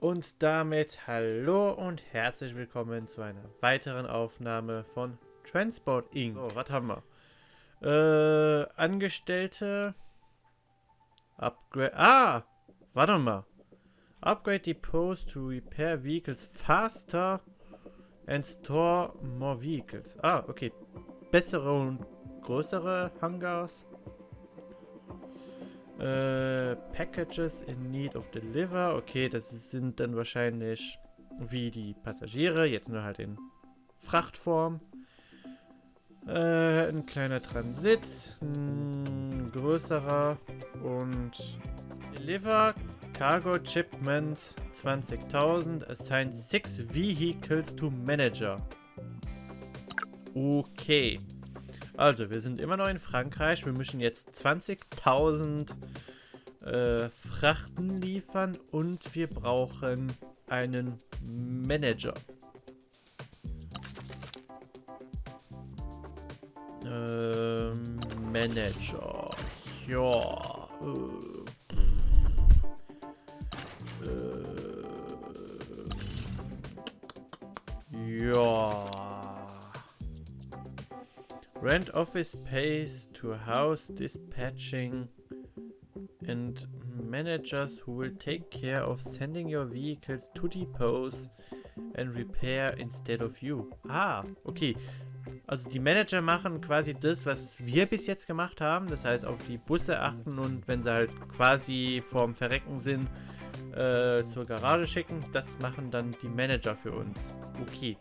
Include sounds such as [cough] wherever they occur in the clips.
Und damit hallo und herzlich willkommen zu einer weiteren Aufnahme von Transport Inc. So, was haben wir? Äh, Angestellte. Upgrade. Ah! Warte mal. Upgrade depots to repair vehicles faster and store more vehicles. Ah, okay. Bessere und größere Hangars. Äh, Packages in need of deliver. Okay, das sind dann wahrscheinlich wie die Passagiere, jetzt nur halt in Frachtform. Äh, ein kleiner Transit, ein größerer und Deliver Cargo Shipments 20.000 assign 6 Vehicles to Manager. Okay. Also, wir sind immer noch in Frankreich. Wir müssen jetzt 20.000 äh, Frachten liefern und wir brauchen einen Manager. Ähm, Manager. Ja. Äh, äh, ja. Rent office space to house dispatching and managers who will take care of sending your vehicles to depots and repair instead of you. Ah, okay. Also die Manager machen quasi das, was wir bis jetzt gemacht haben. Das heißt, auf die Busse achten und wenn sie halt quasi vorm Verrecken sind, äh, zur Garage schicken. Das machen dann die Manager für uns. Okay.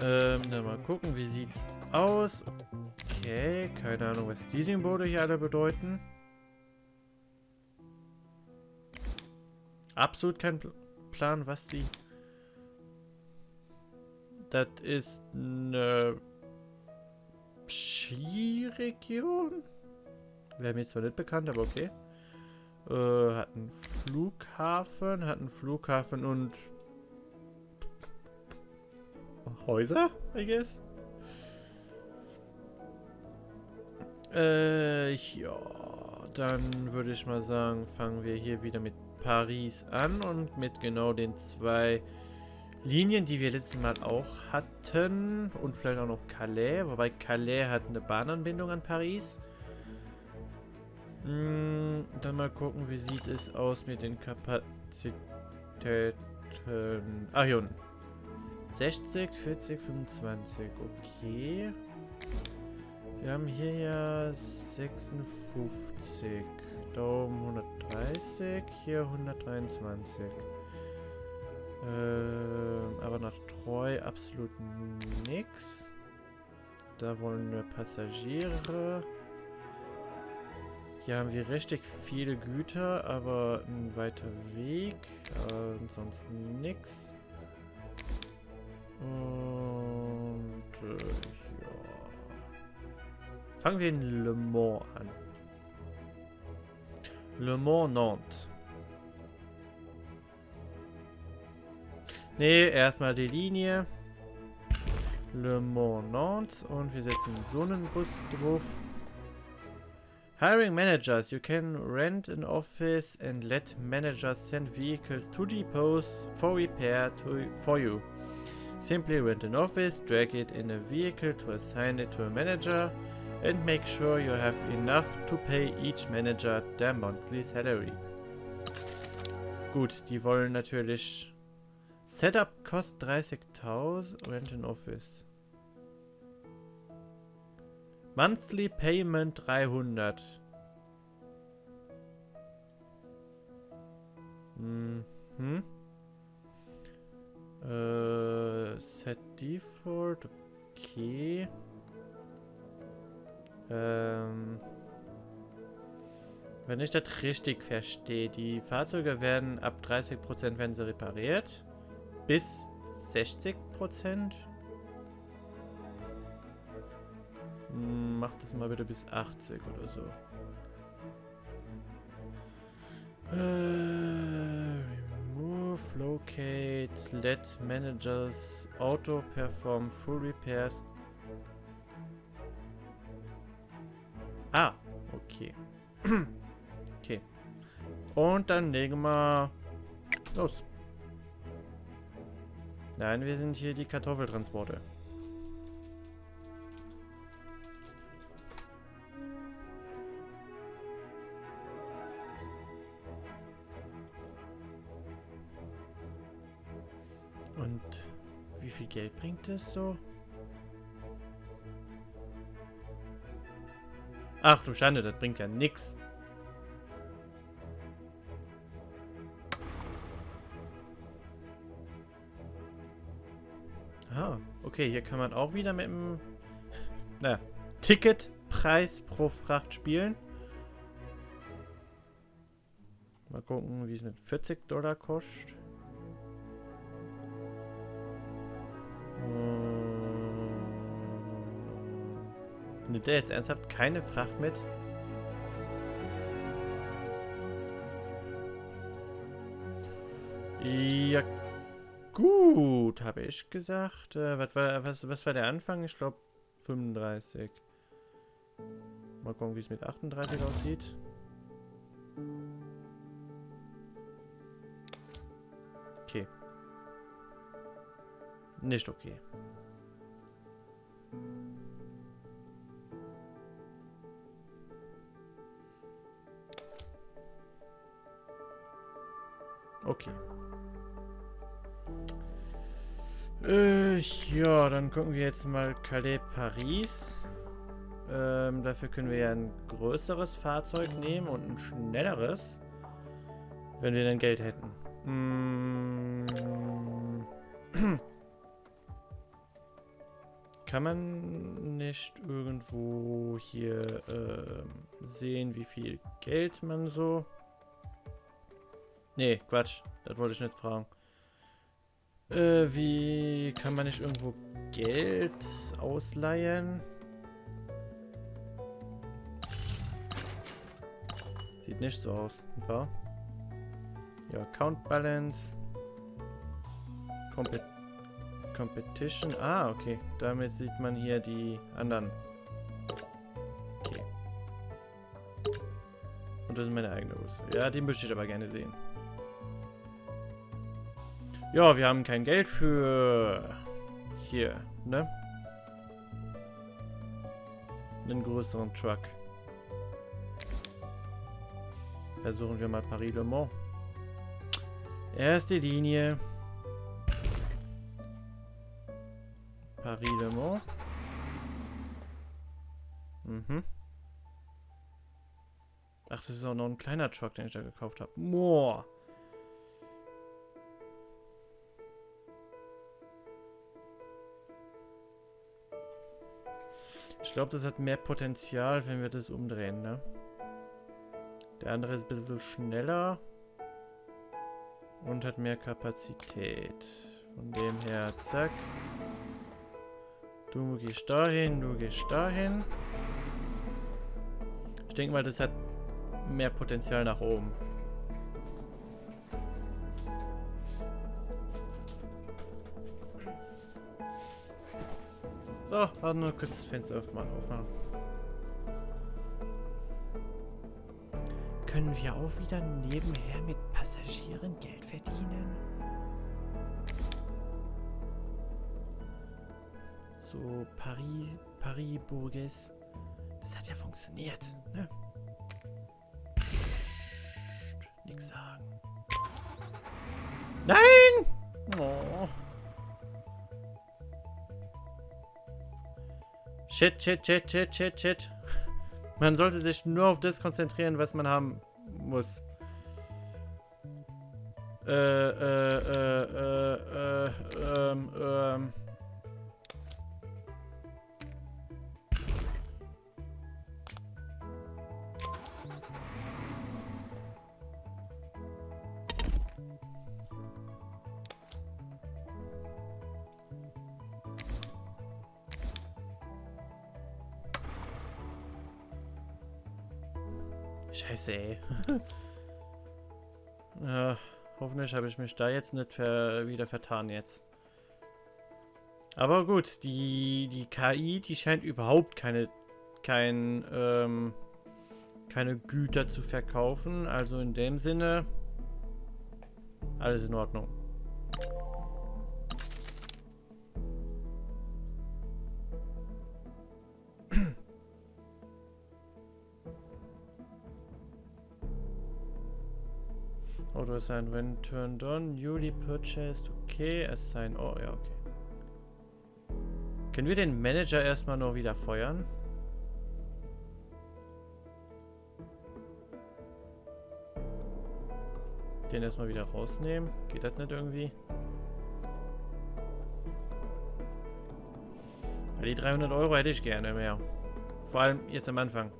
Ähm, dann mal gucken, wie sieht's aus. Okay, keine Ahnung, was die Symbole hier alle bedeuten. Absolut kein Plan, was die... Das ist eine Skiregion. Wäre mir zwar nicht bekannt, aber okay. Äh, hat einen Flughafen, hat einen Flughafen und Häuser, I guess. Äh, ja, dann würde ich mal sagen, fangen wir hier wieder mit Paris an und mit genau den zwei Linien, die wir letztes Mal auch hatten und vielleicht auch noch Calais, wobei Calais hat eine Bahnanbindung an Paris. Hm, dann mal gucken, wie sieht es aus mit den Kapazitäten. Ah, hier unten. 60, 40, 25. Okay. Wir haben hier ja 56. Da oben 130, hier 123. Ähm, aber nach Treu absolut nix. Da wollen wir Passagiere. Hier haben wir richtig viele Güter, aber ein weiter Weg. Äh, ansonsten nix. Und äh, ja. Fangen wir in Le Mans an. Le Mans Nantes. Ne, erstmal die Linie. Le Mans Nantes und wir setzen so einen Bus drauf. Hiring managers. You can rent an office and let managers send vehicles to depots for repair to, for you. Simply rent an office, drag it in a vehicle to assign it to a manager and make sure you have enough to pay each manager their monthly salary. Gut, die wollen natürlich... Setup kostet 30.000, rent an office. Monthly Payment 300. Mhm. Äh, Set Default, okay. Ähm, wenn ich das richtig verstehe, die Fahrzeuge werden ab 30% werden sie repariert. Bis 60%. Hm, Macht das mal bitte bis 80 oder so. Äh, Locate, let managers auto perform full repairs. Ah, okay. [clears throat] okay. Und dann legen wir Los. Nein, wir sind hier die Kartoffeltransporte. Viel Geld bringt es so? Ach du Schande, das bringt ja nix. Ah, okay, hier kann man auch wieder mit dem na, Ticketpreis pro Fracht spielen. Mal gucken, wie es mit 40 Dollar kostet. Nimmt er jetzt ernsthaft keine Fracht mit? Ja, gut, habe ich gesagt. Äh, was, war, was, was war der Anfang? Ich glaube 35. Mal gucken, wie es mit 38 aussieht. Okay. Nicht okay. Okay. Äh, ja, dann gucken wir jetzt mal Calais Paris. Ähm, dafür können wir ja ein größeres Fahrzeug nehmen und ein schnelleres. Wenn wir dann Geld hätten. Nicht irgendwo hier äh, sehen, wie viel Geld man so Nee, Quatsch. Das wollte ich nicht fragen. Äh, wie kann man nicht irgendwo Geld ausleihen? Sieht nicht so aus, nicht? Ja, Account Balance. Compet Competition. Ah, okay. Damit sieht man hier die anderen. Okay. Und das ist meine eigene Rüstung. Ja, die möchte ich aber gerne sehen. Ja, wir haben kein Geld für... Hier, ne? Einen größeren Truck. Versuchen wir mal Paris-Le Mans. Erste Linie. Paris-Le Mans. Mhm. Ach, das ist auch noch ein kleiner Truck, den ich da gekauft habe. Moor. Ich glaube, das hat mehr Potenzial, wenn wir das umdrehen, ne? Der andere ist ein bisschen schneller. Und hat mehr Kapazität. Von dem her, zack. Du gehst dahin, du gehst dahin. Ich denke mal, das hat mehr Potenzial nach oben. So, warte nur kurz das Fenster aufmachen. aufmachen. Können wir auch wieder nebenher mit Passagieren Geld verdienen? So, Paris, Paris Burges. Das hat ja funktioniert, ne? Psst, nix sagen. Nein! Oh. Shit, shit, shit, shit, shit, shit. Man sollte sich nur auf das konzentrieren, was man haben muss. Äh, äh, äh, äh, äh, ähm, ähm. [laughs] Ja, hoffentlich habe ich mich da jetzt nicht ver wieder vertan jetzt. Aber gut, die, die KI, die scheint überhaupt keine, kein, ähm, keine Güter zu verkaufen. Also in dem Sinne Alles in Ordnung. Auto assign when turned on, newly purchased, okay, assign, oh ja, okay. Können wir den Manager erstmal nur wieder feuern? Den erstmal wieder rausnehmen. Geht das nicht irgendwie? Die 300 Euro hätte ich gerne mehr. Vor allem jetzt am Anfang.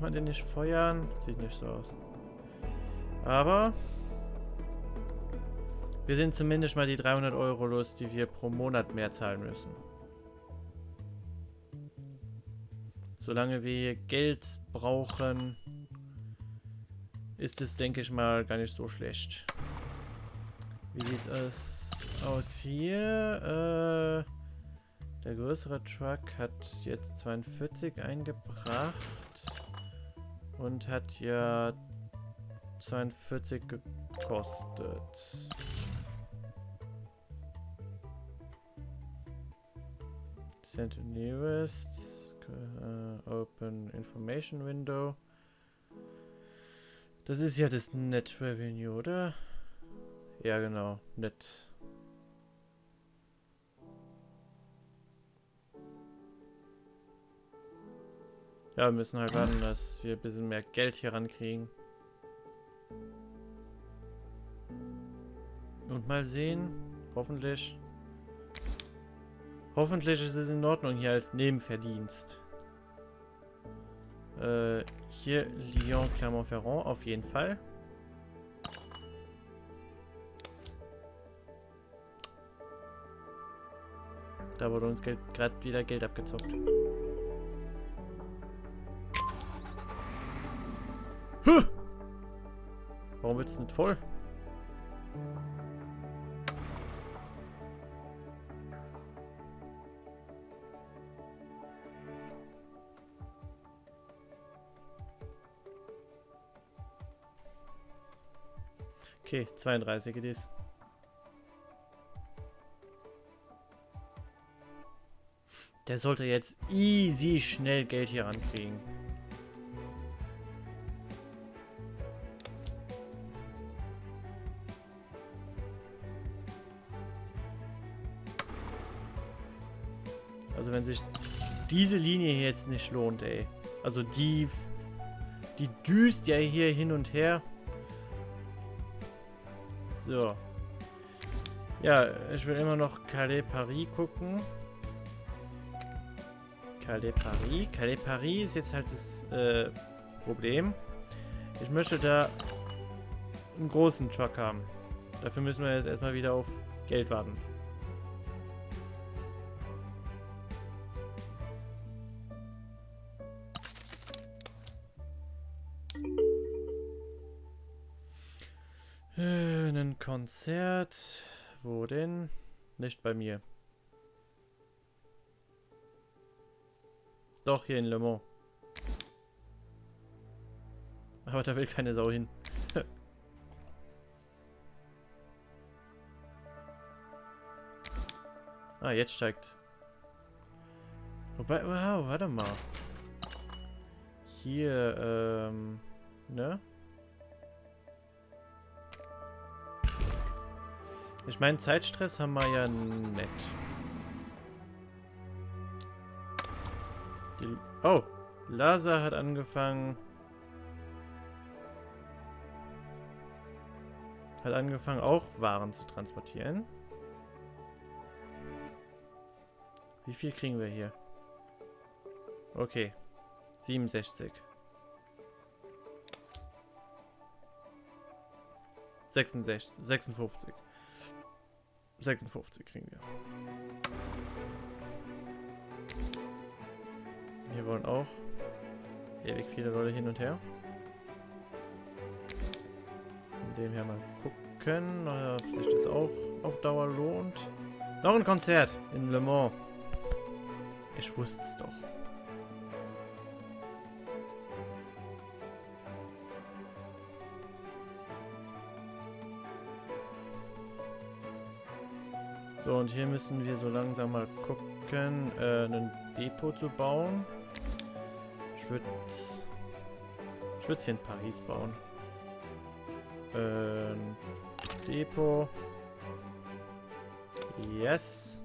Kann man den nicht feuern? Sieht nicht so aus. Aber wir sind zumindest mal die 300 Euro los, die wir pro Monat mehr zahlen müssen. Solange wir Geld brauchen, ist es, denke ich mal, gar nicht so schlecht. Wie sieht es aus hier? Äh, der größere Truck hat jetzt 42 eingebracht und hat ja 42 gekostet. Send to nearest. Uh, open information window. Das ist ja das Net Revenue, oder? Ja, genau. Net. Ja, wir müssen halt warten, dass wir ein bisschen mehr Geld hier rankriegen. Und mal sehen. Hoffentlich. Hoffentlich ist es in Ordnung hier als Nebenverdienst. Äh, hier Lyon, Clermont-Ferrand auf jeden Fall. Da wurde uns gerade wieder Geld abgezockt. Huh! Warum wird es nicht voll? Okay, 32 it is. Der sollte jetzt easy schnell Geld hier rankriegen. Wenn sich diese Linie hier jetzt nicht lohnt, ey. Also die, die düst ja hier hin und her. So. Ja, ich will immer noch Calais Paris gucken. Calais Paris. Calais Paris ist jetzt halt das äh, Problem. Ich möchte da einen großen Truck haben. Dafür müssen wir jetzt erstmal wieder auf Geld warten. Konzert. Wo denn? Nicht bei mir. Doch, hier in Le Mans. Aber da will keine Sau hin. [laughs] ah, jetzt steigt. Wobei, wow, warte mal. Hier, ähm, ne? Ich meine, Zeitstress haben wir ja nett. Die, oh, Lasa hat angefangen... Hat angefangen, auch Waren zu transportieren. Wie viel kriegen wir hier? Okay. 67. 66, 56. 56 kriegen wir. Hier wollen auch ewig viele Leute hin und her. Von dem her mal gucken, ob sich das auch auf Dauer lohnt. Noch ein Konzert in Le Mans. Ich wusste es doch. So, und hier müssen wir so langsam mal gucken, äh, ein Depot zu bauen. Ich würde... Ich würde es hier in Paris bauen. Ähm, Depot. Yes.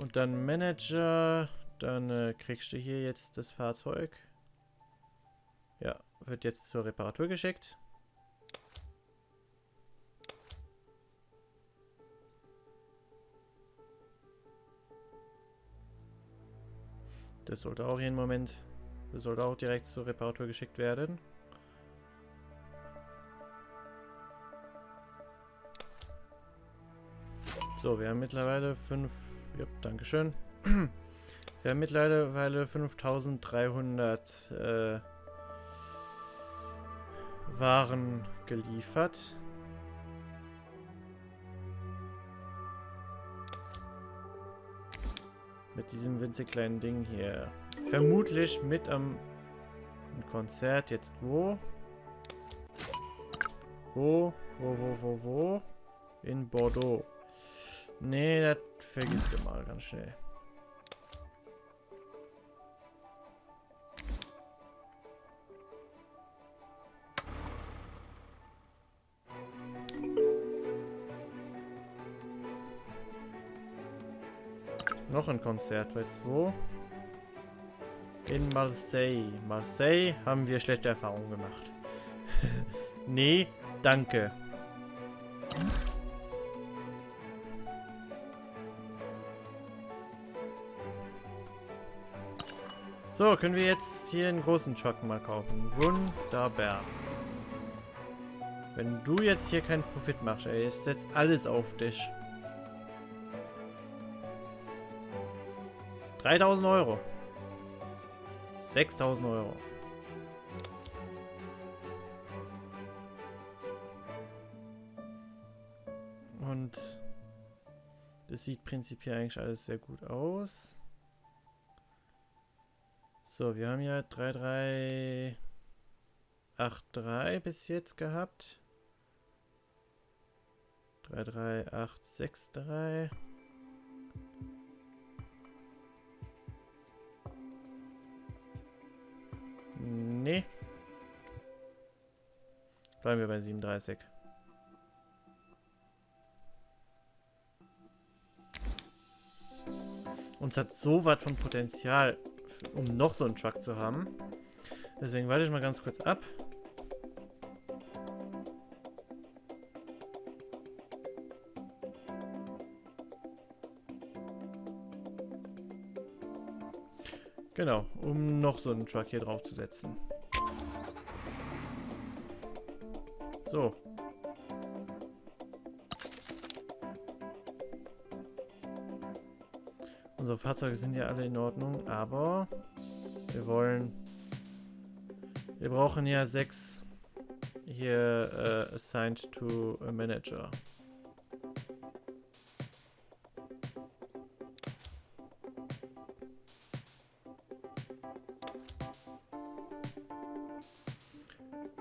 Und dann Manager. Dann äh, kriegst du hier jetzt das Fahrzeug. Ja, wird jetzt zur Reparatur geschickt. Das sollte auch jeden Moment, das sollte auch direkt zur Reparatur geschickt werden. So, wir haben mittlerweile 5, ja, Dankeschön. [clears throat] Wir haben mittlerweile 5300 äh, Waren geliefert. Mit diesem winzig kleinen Ding hier. Vermutlich mit am Konzert. Jetzt wo? Wo? Wo, wo, wo, wo? In Bordeaux. Nee, das vergisst du mal ganz schnell. Noch ein Konzert, du wo? In Marseille. Marseille haben wir schlechte Erfahrungen gemacht. [laughs] nee, danke. So, können wir jetzt hier einen großen Truck mal kaufen. Wunderbar. Wenn du jetzt hier keinen Profit machst, ey, ich setze alles auf dich. 3000 Euro. 6000 Euro. Und das sieht prinzipiell eigentlich alles sehr gut aus. So, wir haben ja 3383 bis jetzt gehabt. 33863. Nee. Bleiben wir bei 37. Uns hat so was von Potenzial um noch so einen Truck zu haben. Deswegen warte ich mal ganz kurz ab. Genau, um noch so einen Truck hier drauf zu setzen. So. Unsere Fahrzeuge sind ja alle in Ordnung, aber wir wollen... Wir brauchen ja sechs hier uh, assigned to a manager.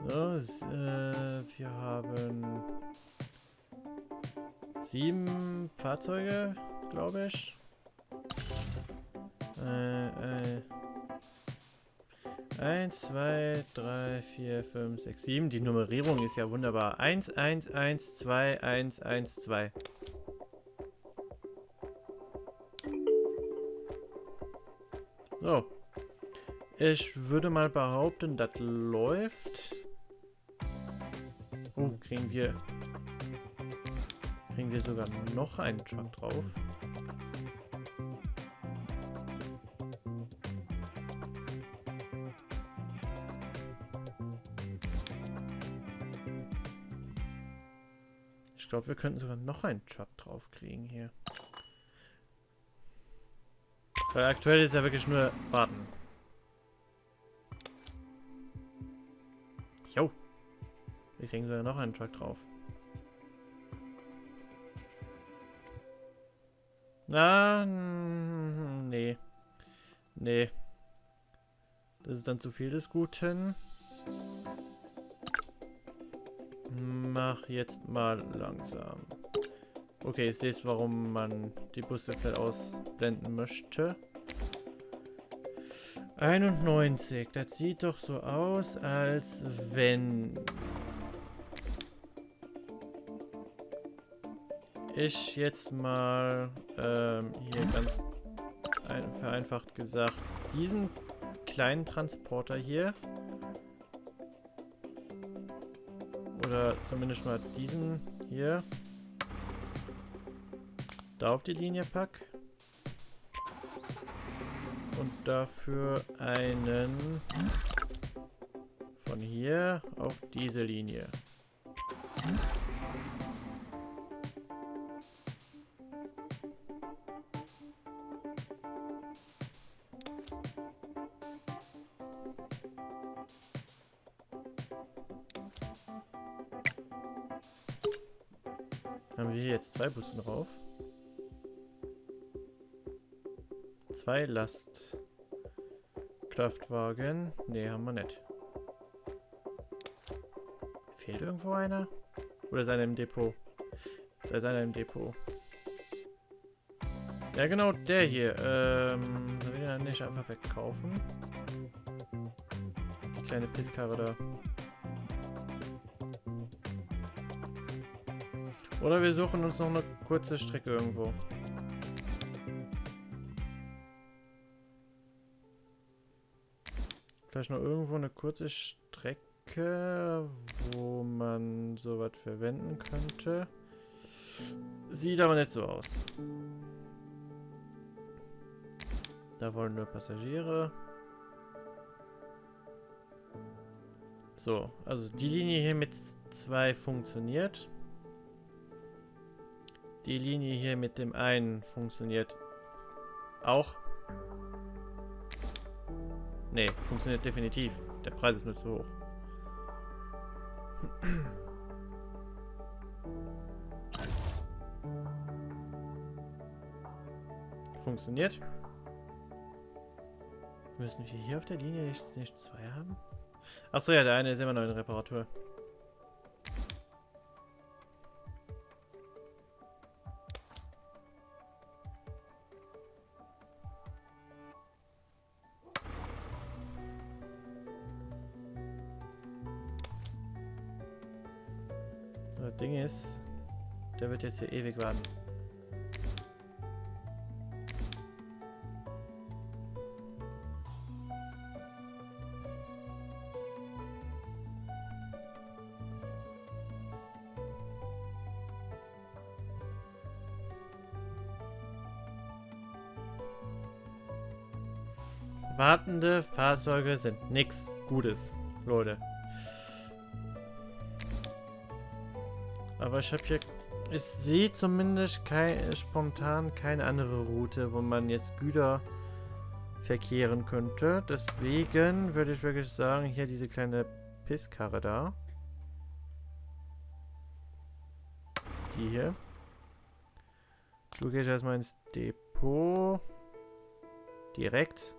So, äh, wir haben sieben Fahrzeuge, glaube ich. Äh, äh. 1, 2, 3, 4, 5, 6, 7. Die Nummerierung ist ja wunderbar. 1, 1, 1, 2, 1, 1, 2. So. Ich würde mal behaupten, das läuft. Oh, kriegen wir... Kriegen wir sogar noch einen Truck drauf. glaube, wir könnten sogar noch einen Truck drauf kriegen hier. Weil aktuell ist ja wirklich nur warten. Jo. Wir kriegen sogar noch einen Truck drauf. Na, Nee. Nee. Das ist dann zu viel des Guten. Mach jetzt mal langsam. Okay, ich sehe warum man die Busse vielleicht ausblenden möchte. 91. Das sieht doch so aus, als wenn ich jetzt mal ähm, hier ganz ein, vereinfacht gesagt diesen kleinen Transporter hier oder zumindest mal diesen hier da auf die Linie pack und dafür einen von hier auf diese Linie. Haben wir hier jetzt zwei Busse drauf? Zwei Lastkraftwagen. Ne, haben wir nicht. Fehlt irgendwo einer? Oder ist einer im Depot? Da ist einer im Depot. Ja, genau, der hier. Ähm, soll ich den nicht einfach wegkaufen? Die kleine Pisskarre da. Oder wir suchen uns noch eine kurze Strecke irgendwo. Vielleicht noch irgendwo eine kurze Strecke, wo man sowas verwenden könnte. Sieht aber nicht so aus. Da wollen nur Passagiere. So, also die Linie hier mit zwei funktioniert. Die Linie hier mit dem einen funktioniert auch. Nee, funktioniert definitiv. Der Preis ist nur zu hoch. Funktioniert. Müssen wir hier auf der Linie nicht, nicht zwei haben? Achso, ja, der eine ist immer noch in Reparatur. Das Ding ist, der wird jetzt hier ewig warten. Wartende Fahrzeuge sind nichts Gutes, Leute. Aber ich habe hier... Ich sehe zumindest kein, spontan keine andere Route, wo man jetzt Güter verkehren könnte. Deswegen würde ich wirklich sagen, hier diese kleine Pisskarre da. Die hier. Du gehst erstmal ins Depot. Direkt.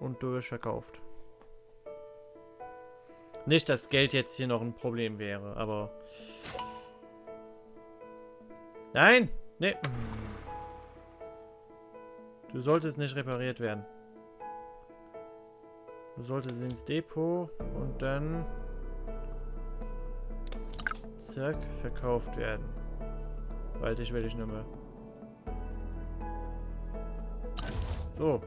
Und du wirst verkauft. Nicht, dass Geld jetzt hier noch ein Problem wäre, aber... Nein! Nee. Du solltest nicht repariert werden. Du solltest ins Depot und dann... Zack, verkauft werden. Weil dich will ich nicht mehr. So.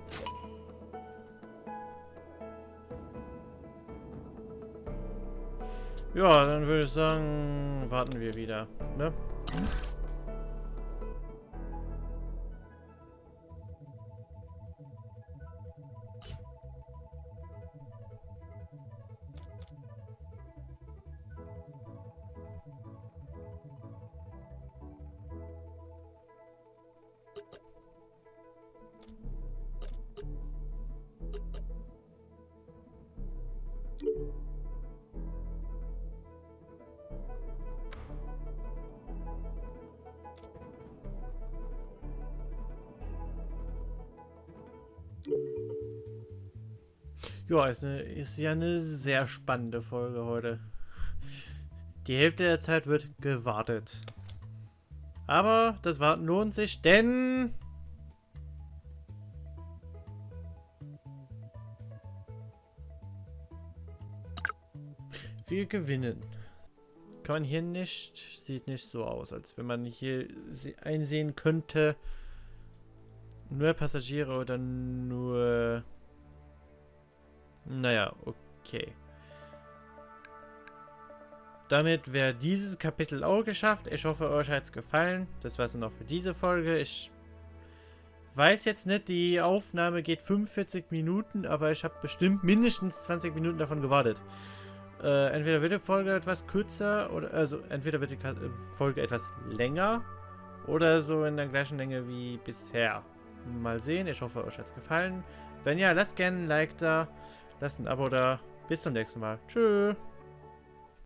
Ja, dann würde ich sagen, warten wir wieder, ne? Ja, ist, eine, ist ja eine sehr spannende Folge heute. Die Hälfte der Zeit wird gewartet. Aber das Warten lohnt sich, denn... Wir gewinnen. Kann man hier nicht... Sieht nicht so aus, als wenn man hier einsehen könnte... Nur Passagiere oder nur... Naja, okay. Damit wäre dieses Kapitel auch geschafft. Ich hoffe, euch hat es gefallen. Das war es noch für diese Folge. Ich weiß jetzt nicht, die Aufnahme geht 45 Minuten, aber ich habe bestimmt mindestens 20 Minuten davon gewartet. Äh, entweder wird die Folge etwas kürzer, oder also entweder wird die Folge etwas länger oder so in der gleichen Länge wie bisher. Mal sehen. Ich hoffe, euch hat es gefallen. Wenn ja, lasst gerne ein Like da, lasst ein Abo da. Bis zum nächsten Mal. Tschüss.